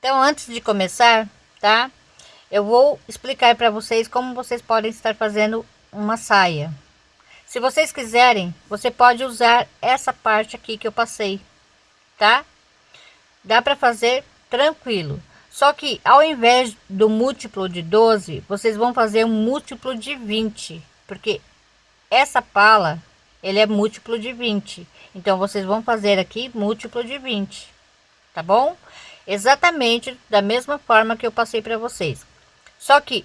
Então, antes de começar, tá? Eu vou explicar para vocês como vocês podem estar fazendo uma saia. Se vocês quiserem, você pode usar essa parte aqui que eu passei, tá? Dá para fazer tranquilo. Só que ao invés do múltiplo de 12, vocês vão fazer um múltiplo de 20, porque essa pala, ele é múltiplo de 20. Então vocês vão fazer aqui múltiplo de 20, tá bom? Exatamente da mesma forma que eu passei para vocês. Só que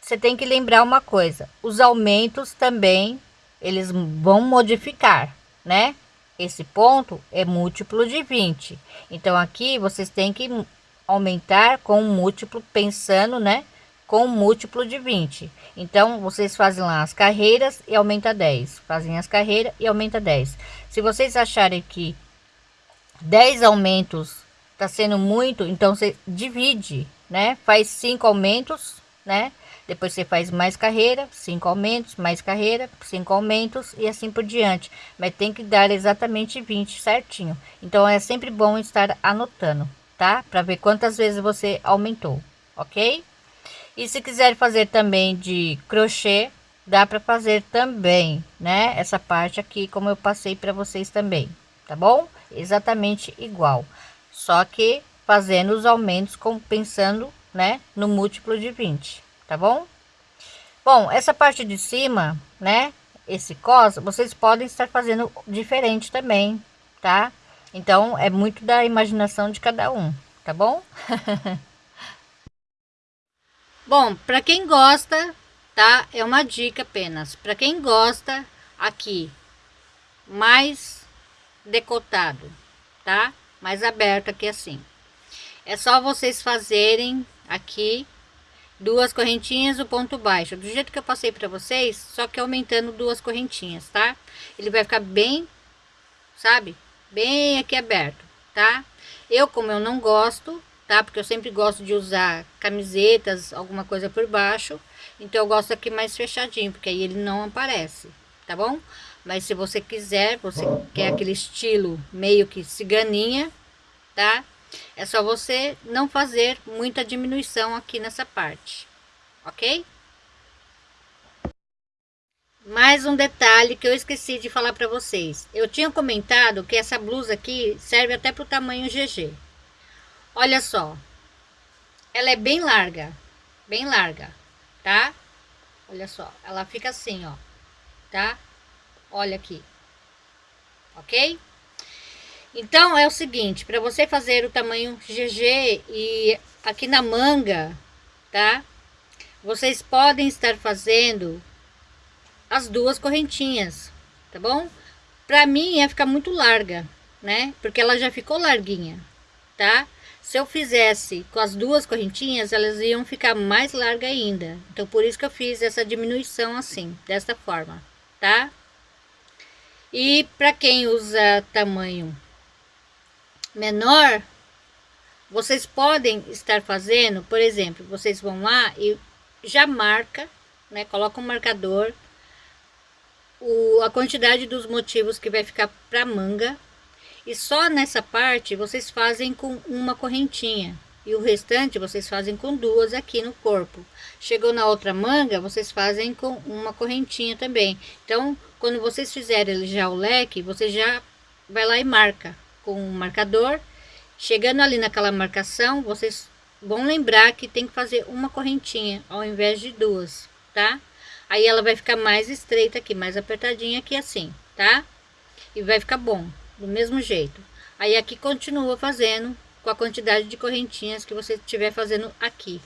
você tem que lembrar uma coisa, os aumentos também eles vão modificar, né? Esse ponto é múltiplo de 20. Então aqui vocês têm que aumentar com um múltiplo pensando, né? Com um múltiplo de 20. Então vocês fazem lá as carreiras e aumenta 10. Fazem as carreiras e aumenta 10. Se vocês acharem que 10 aumentos tá sendo muito, então você divide, né? Faz cinco aumentos, né? Depois você faz mais carreira, cinco aumentos, mais carreira, cinco aumentos e assim por diante. Mas tem que dar exatamente 20 certinho. Então é sempre bom estar anotando, tá? Para ver quantas vezes você aumentou, ok? E se quiser fazer também de crochê, dá para fazer também, né? Essa parte aqui, como eu passei para vocês também, tá bom? Exatamente igual só que fazendo os aumentos compensando né no múltiplo de 20 tá bom? Bom essa parte de cima né esse cos vocês podem estar fazendo diferente também tá? Então é muito da imaginação de cada um tá bom? Bom para quem gosta tá é uma dica apenas. Para quem gosta aqui mais decotado tá mais aberto aqui assim. É só vocês fazerem aqui duas correntinhas o ponto baixo, do jeito que eu passei para vocês, só que aumentando duas correntinhas, tá? Ele vai ficar bem, sabe? Bem aqui aberto, tá? Eu, como eu não gosto, tá? Porque eu sempre gosto de usar camisetas, alguma coisa por baixo, então eu gosto aqui mais fechadinho, porque aí ele não aparece, tá bom? Mas se você quiser, você quer aquele estilo meio que ciganinha, tá? É só você não fazer muita diminuição aqui nessa parte, ok? Mais um detalhe que eu esqueci de falar para vocês. Eu tinha comentado que essa blusa aqui serve até para o tamanho GG. Olha só. Ela é bem larga. Bem larga, tá? Olha só. Ela fica assim, ó. Tá? Olha aqui. Ok? Então, é o seguinte, para você fazer o tamanho GG e aqui na manga, tá? Vocês podem estar fazendo as duas correntinhas, tá bom? Para mim, ia ficar muito larga, né? Porque ela já ficou larguinha, tá? Se eu fizesse com as duas correntinhas, elas iam ficar mais larga ainda. Então, por isso que eu fiz essa diminuição assim, desta forma, tá? E para quem usa tamanho menor, vocês podem estar fazendo, por exemplo, vocês vão lá e já marca, né? Coloca um marcador, o, a quantidade dos motivos que vai ficar para manga. E só nessa parte vocês fazem com uma correntinha. E o restante vocês fazem com duas aqui no corpo. Chegou na outra manga, vocês fazem com uma correntinha também. Então, quando vocês fizerem já o leque, você já vai lá e marca com o marcador. Chegando ali naquela marcação, vocês vão lembrar que tem que fazer uma correntinha ao invés de duas, tá? Aí ela vai ficar mais estreita aqui, mais apertadinha aqui assim, tá? E vai ficar bom, do mesmo jeito. Aí aqui continua fazendo com a quantidade de correntinhas que você estiver fazendo aqui,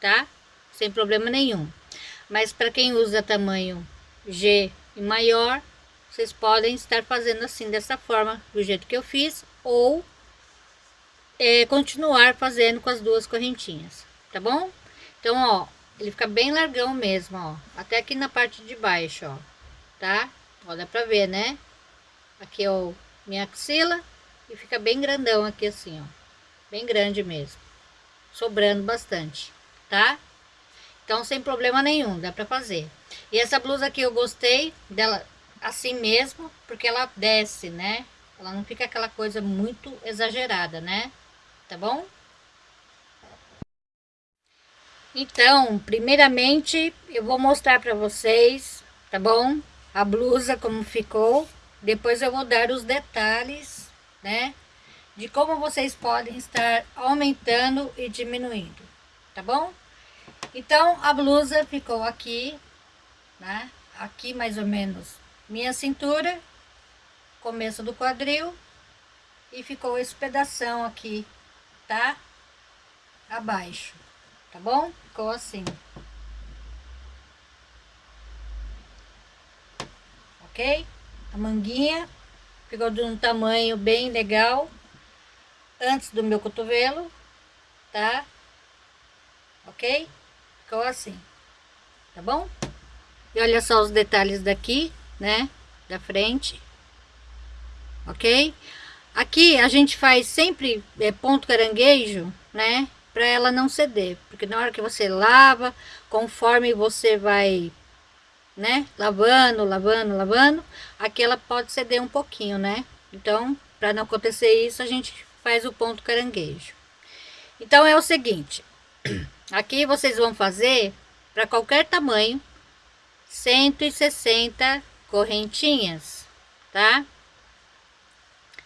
tá? Sem problema nenhum. Mas para quem usa tamanho G e maior, vocês podem estar fazendo assim, dessa forma, do jeito que eu fiz, ou é, continuar fazendo com as duas correntinhas, tá bom? Então, ó, ele fica bem largão mesmo, ó, até aqui na parte de baixo, ó, tá? Ó, dá pra ver, né? Aqui, ó, minha axila, e fica bem grandão aqui assim, ó, bem grande mesmo, sobrando bastante, tá? Então, sem problema nenhum, dá pra fazer. E essa blusa aqui eu gostei dela assim mesmo, porque ela desce, né? Ela não fica aquela coisa muito exagerada, né? Tá bom? Então, primeiramente, eu vou mostrar para vocês, tá bom? A blusa como ficou. Depois eu vou dar os detalhes, né? De como vocês podem estar aumentando e diminuindo, tá bom? Então, a blusa ficou aqui, né? Aqui mais ou menos minha cintura, começo do quadril e ficou esse pedação aqui, tá? Abaixo, tá bom? Ficou assim. Ok? A manguinha ficou de um tamanho bem legal, antes do meu cotovelo, tá? Ok? Ficou assim, tá bom? E olha só os detalhes daqui, né? Da frente. Ok? Aqui a gente faz sempre é, ponto caranguejo, né? Para ela não ceder, porque na hora que você lava, conforme você vai, né? Lavando, lavando, lavando, aqui ela pode ceder um pouquinho, né? Então, para não acontecer isso, a gente faz o ponto caranguejo. Então é o seguinte, aqui vocês vão fazer para qualquer tamanho 160 correntinhas, tá?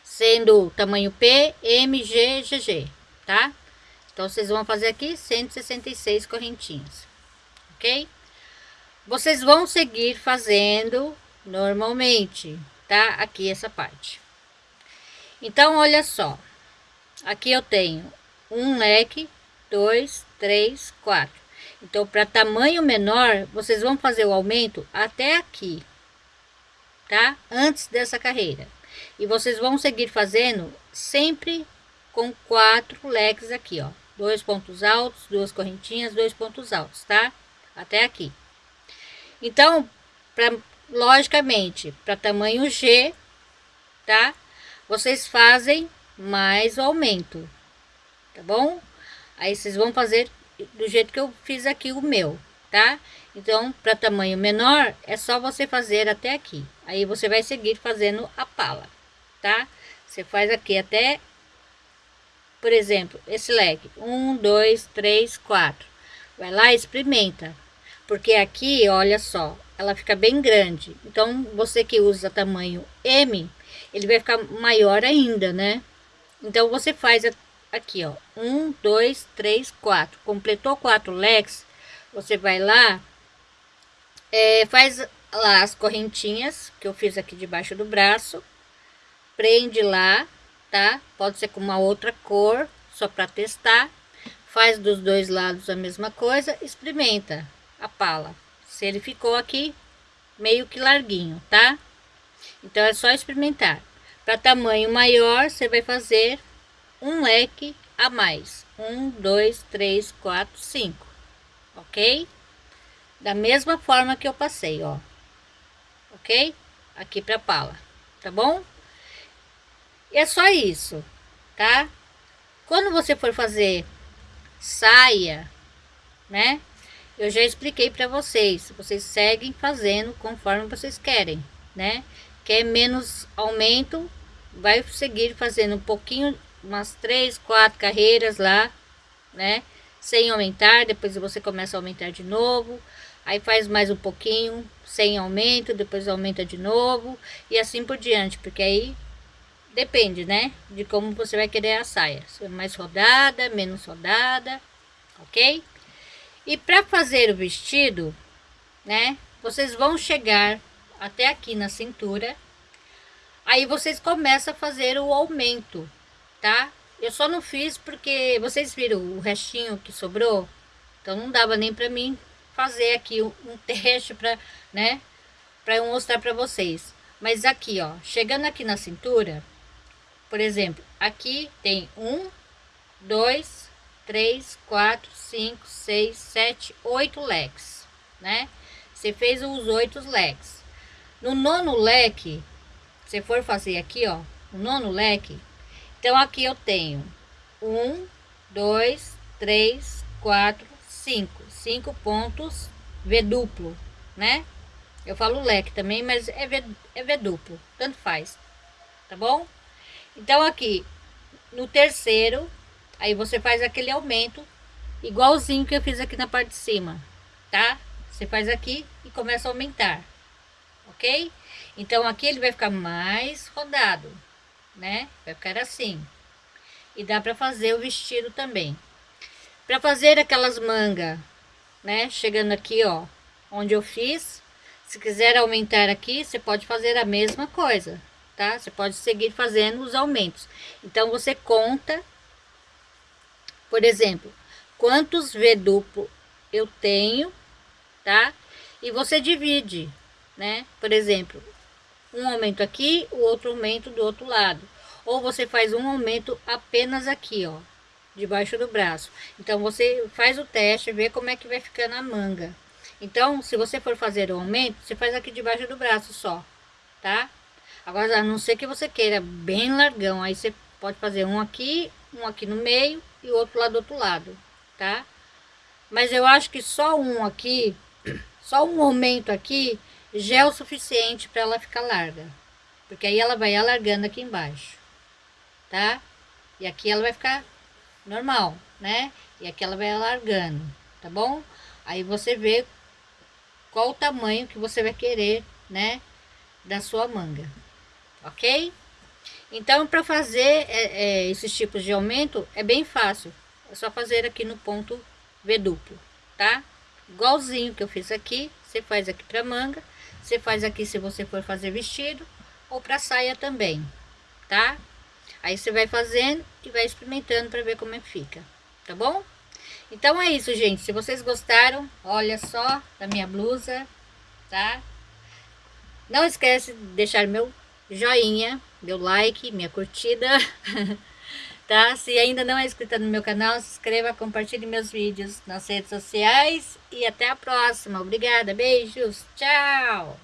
sendo tamanho P, M, G, GG, tá? Então, vocês vão fazer aqui 166 correntinhas, ok? Vocês vão seguir fazendo normalmente, tá? Aqui essa parte. Então, olha só. Aqui eu tenho um leque, dois, três, quatro. Então, para tamanho menor, vocês vão fazer o aumento até aqui, tá? Antes dessa carreira. E vocês vão seguir fazendo sempre com quatro leques aqui, ó. Dois pontos altos, duas correntinhas, dois pontos altos, tá? Até aqui. Então, pra, logicamente, para tamanho G, tá? Vocês fazem mais o aumento, tá bom? Aí vocês vão fazer do jeito que eu fiz aqui o meu, tá? Então, para tamanho menor, é só você fazer até aqui. Aí você vai seguir fazendo a pala, tá? Você faz aqui até, por exemplo, esse leque. Um, dois, três, quatro. Vai lá experimenta. Porque aqui, olha só, ela fica bem grande. Então, você que usa tamanho M, ele vai ficar maior ainda, né? Então, você faz aqui, ó. Um, dois, três, quatro. Completou quatro leques, você vai lá é, faz lá as correntinhas que eu fiz aqui debaixo do braço. Prende lá, tá? Pode ser com uma outra cor, só para testar. Faz dos dois lados a mesma coisa, experimenta a pala. Se ele ficou aqui meio que larguinho, tá? Então é só experimentar. Para tamanho maior, você vai fazer um leque a mais. Um, dois, três, quatro, cinco. Ok? da mesma forma que eu passei, ó. Ok? Aqui pra pala, tá bom? E é só isso, tá? Quando você for fazer saia, né? Eu já expliquei para vocês, vocês seguem fazendo conforme vocês querem, né? Quer menos aumento, vai seguir fazendo um pouquinho, umas três, quatro carreiras lá, né? Sem aumentar, depois você começa a aumentar de novo aí faz mais um pouquinho, sem aumento, depois aumenta de novo e assim por diante, porque aí depende, né, de como você vai querer a saia, é mais rodada, menos rodada, ok? E para fazer o vestido, né, vocês vão chegar até aqui na cintura, aí vocês começam a fazer o aumento, tá? Eu só não fiz porque vocês viram o restinho que sobrou, então não dava nem para mim fazer aqui um, teste para, né, para eu mostrar para vocês. Mas aqui, ó, chegando aqui na cintura, por exemplo, aqui tem um, dois, três, quatro, cinco, seis, sete, oito leques, né? Você fez os oito leques. No nono leque, se for fazer aqui, ó, o nono leque, então aqui eu tenho um, dois, três, quatro, cinco cinco pontos V duplo, né? Eu falo leque também, mas é V, é v duplo, tanto faz, tá bom? Então aqui, no terceiro, aí você faz aquele aumento, igualzinho que eu fiz aqui na parte de cima, tá? Você faz aqui e começa a aumentar, ok? Então aqui ele vai ficar mais rodado, né? Vai ficar assim. E dá para fazer o vestido também. Para fazer aquelas mangas, né? Chegando aqui, ó, onde eu fiz. Se quiser aumentar aqui, você pode fazer a mesma coisa, tá? Você pode seguir fazendo os aumentos. Então você conta, por exemplo, quantos V duplo eu tenho, tá? E você divide, né? Por exemplo, um aumento aqui, o outro aumento do outro lado. Ou você faz um aumento apenas aqui, ó, debaixo do braço. Então, você faz o teste, vê como é que vai ficando a manga. Então, se você for fazer o aumento, você faz aqui debaixo do braço só, tá? Agora, a não ser que você queira bem largão, aí você pode fazer um aqui, um aqui no meio e outro lá do outro lado, tá? Mas eu acho que só um aqui, só um aumento aqui, o suficiente para ela ficar larga. Porque aí ela vai alargando aqui embaixo, tá? E aqui ela vai ficar normal, né? E aqui ela vai alargando, tá bom? Aí você vê qual o tamanho que você vai querer, né? Da sua manga, ok? Então, para fazer é, é, esses tipos de aumento, é bem fácil. É só fazer aqui no ponto V duplo, tá? Igualzinho que eu fiz aqui, você faz aqui para manga você faz aqui se você for fazer vestido ou para saia também, tá? Aí você vai fazendo e vai experimentando para ver como é que fica, tá bom? Então é isso, gente. Se vocês gostaram, olha só da minha blusa, tá? Não esquece de deixar meu joinha, meu like, minha curtida, tá? Se ainda não é inscrito no meu canal, se inscreva, compartilhe meus vídeos nas redes sociais e até a próxima. Obrigada, beijos, tchau!